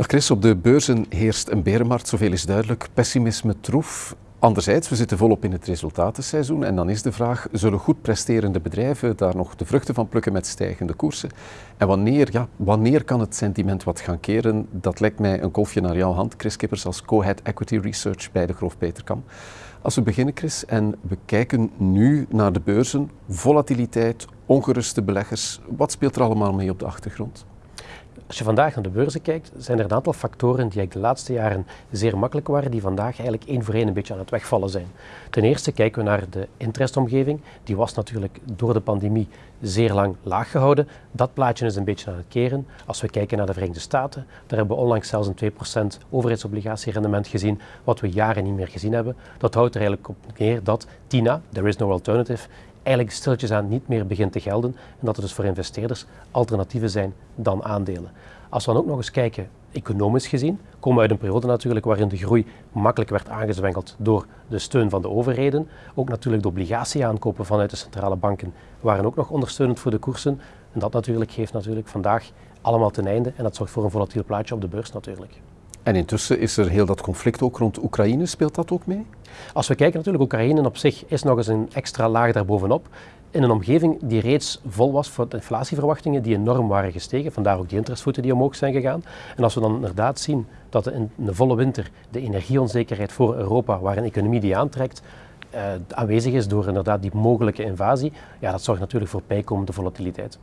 Dag Chris, op de beurzen heerst een berenmarkt, zoveel is duidelijk. Pessimisme troef. Anderzijds, we zitten volop in het resultatenseizoen en dan is de vraag, zullen goed presterende bedrijven daar nog de vruchten van plukken met stijgende koersen? En wanneer, ja, wanneer kan het sentiment wat gaan keren? Dat lijkt mij een kolfje naar jouw hand, Chris Kippers, als co-head Equity Research bij de Groof Peterkam. Als we beginnen, Chris, en we kijken nu naar de beurzen, volatiliteit, ongeruste beleggers, wat speelt er allemaal mee op de achtergrond? Als je vandaag naar de beurzen kijkt, zijn er een aantal factoren die de laatste jaren zeer makkelijk waren, die vandaag eigenlijk één voor één een beetje aan het wegvallen zijn. Ten eerste kijken we naar de interestomgeving. Die was natuurlijk door de pandemie zeer lang laag gehouden. Dat plaatje is een beetje aan het keren. Als we kijken naar de Verenigde Staten, daar hebben we onlangs zelfs een 2% overheidsobligatierendement gezien, wat we jaren niet meer gezien hebben. Dat houdt er eigenlijk op neer dat TINA, There is no alternative, eigenlijk stilletjes aan niet meer begint te gelden en dat er dus voor investeerders alternatieven zijn dan aandelen. Als we dan ook nog eens kijken, economisch gezien, komen we uit een periode natuurlijk waarin de groei makkelijk werd aangezwengeld door de steun van de overheden. Ook natuurlijk de obligatieaankopen vanuit de centrale banken waren ook nog ondersteunend voor de koersen. En dat natuurlijk geeft natuurlijk vandaag allemaal ten einde en dat zorgt voor een volatiel plaatje op de beurs natuurlijk. En intussen is er heel dat conflict ook rond Oekraïne. Speelt dat ook mee? Als we kijken natuurlijk, Oekraïne op zich is nog eens een extra laag daarbovenop. In een omgeving die reeds vol was voor inflatieverwachtingen die enorm waren gestegen. Vandaar ook die interestvoeten die omhoog zijn gegaan. En als we dan inderdaad zien dat in de volle winter de energieonzekerheid voor Europa, waar een economie die aantrekt, uh, aanwezig is door inderdaad die mogelijke invasie, ja, dat zorgt natuurlijk voor bijkomende volatiliteit.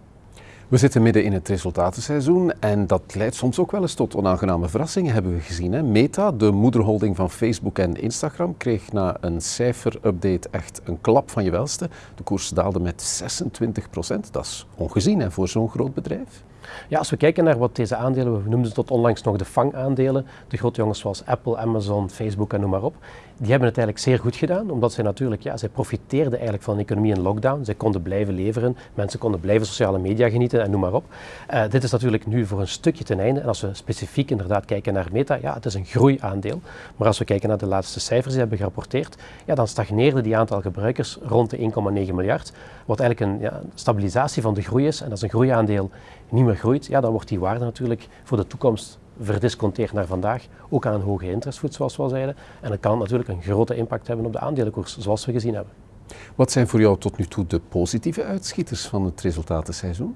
We zitten midden in het resultatenseizoen en dat leidt soms ook wel eens tot onaangename verrassingen, hebben we gezien. Hè? Meta, de moederholding van Facebook en Instagram, kreeg na een cijferupdate echt een klap van je welste. De koers daalde met 26 procent. Dat is ongezien hè, voor zo'n groot bedrijf. Ja, als we kijken naar wat deze aandelen, we noemden ze tot onlangs nog de FANG-aandelen, de grote jongens zoals Apple, Amazon, Facebook en noem maar op, die hebben het eigenlijk zeer goed gedaan, omdat zij natuurlijk, ja, zij profiteerden eigenlijk van een economie in lockdown. Zij konden blijven leveren, mensen konden blijven sociale media genieten en noem maar op. Uh, dit is natuurlijk nu voor een stukje ten einde. En als we specifiek inderdaad kijken naar Meta, ja, het is een groeiaandeel. Maar als we kijken naar de laatste cijfers die hebben gerapporteerd, ja, dan stagneerde die aantal gebruikers rond de 1,9 miljard. Wat eigenlijk een ja, stabilisatie van de groei is. En als een groeiaandeel niet meer groeit, ja, dan wordt die waarde natuurlijk voor de toekomst verdisconteerd naar vandaag, ook aan hoge interestvoet zoals we al zeiden. En dat kan natuurlijk een grote impact hebben op de aandelenkoers, zoals we gezien hebben. Wat zijn voor jou tot nu toe de positieve uitschieters van het resultatenseizoen?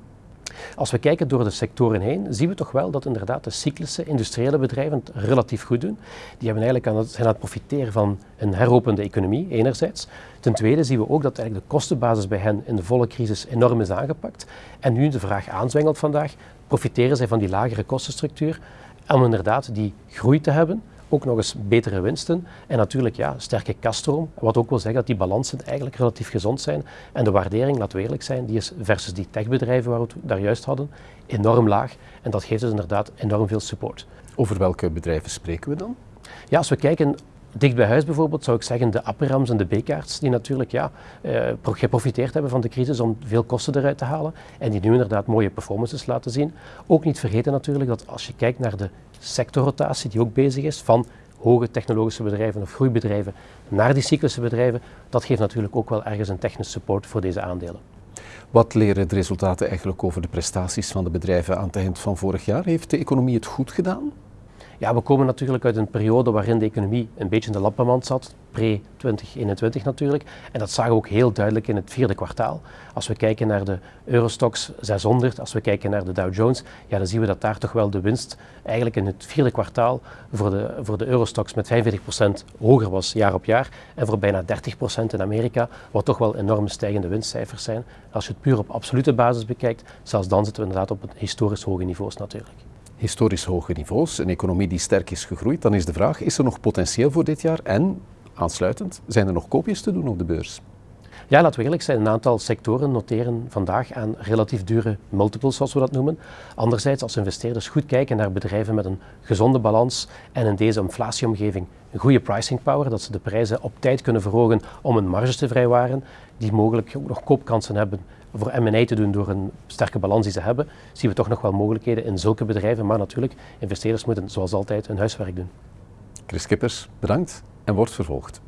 Als we kijken door de sectoren heen, zien we toch wel dat inderdaad de cyclische industriële bedrijven het relatief goed doen. Die hebben eigenlijk aan het, zijn aan het profiteren van een heropende economie, enerzijds. Ten tweede zien we ook dat eigenlijk de kostenbasis bij hen in de volle crisis enorm is aangepakt. En nu de vraag aanzwengelt vandaag, profiteren zij van die lagere kostenstructuur om inderdaad die groei te hebben, ook nog eens betere winsten en natuurlijk ja, sterke kaststroom. Wat ook wil zeggen dat die balansen eigenlijk relatief gezond zijn. En de waardering, laten we eerlijk zijn, die is versus die techbedrijven waar we het daar juist hadden, enorm laag. En dat geeft dus inderdaad enorm veel support. Over welke bedrijven spreken we dan? Ja, als we kijken Dicht bij huis bijvoorbeeld zou ik zeggen de Apperams en de B-kaarts, die natuurlijk ja, eh, geprofiteerd hebben van de crisis om veel kosten eruit te halen en die nu inderdaad mooie performances laten zien. Ook niet vergeten natuurlijk dat als je kijkt naar de sectorrotatie die ook bezig is van hoge technologische bedrijven of groeibedrijven naar die cyclische bedrijven, dat geeft natuurlijk ook wel ergens een technische support voor deze aandelen. Wat leren de resultaten eigenlijk over de prestaties van de bedrijven aan het eind van vorig jaar? Heeft de economie het goed gedaan? Ja, we komen natuurlijk uit een periode waarin de economie een beetje in de lappenmand zat, pre-2021 natuurlijk. En dat zagen we ook heel duidelijk in het vierde kwartaal. Als we kijken naar de Eurostox 600, als we kijken naar de Dow Jones, ja, dan zien we dat daar toch wel de winst eigenlijk in het vierde kwartaal voor de, voor de Eurostox met 45% hoger was jaar op jaar. En voor bijna 30% in Amerika, wat toch wel enorme stijgende winstcijfers zijn. Als je het puur op absolute basis bekijkt, zelfs dan zitten we inderdaad op historisch hoge niveaus natuurlijk historisch hoge niveaus, een economie die sterk is gegroeid, dan is de vraag, is er nog potentieel voor dit jaar en, aansluitend, zijn er nog koopjes te doen op de beurs? Ja, laten we eerlijk zijn, een aantal sectoren noteren vandaag aan relatief dure multiples, zoals we dat noemen. Anderzijds, als investeerders goed kijken naar bedrijven met een gezonde balans en in deze inflatieomgeving een goede pricing power, dat ze de prijzen op tijd kunnen verhogen om hun marges te vrijwaren, die mogelijk ook nog koopkansen hebben voor M&A te doen door een sterke balans die ze hebben, zien we toch nog wel mogelijkheden in zulke bedrijven. Maar natuurlijk, investeerders moeten zoals altijd hun huiswerk doen. Chris Kippers, bedankt en wordt vervolgd.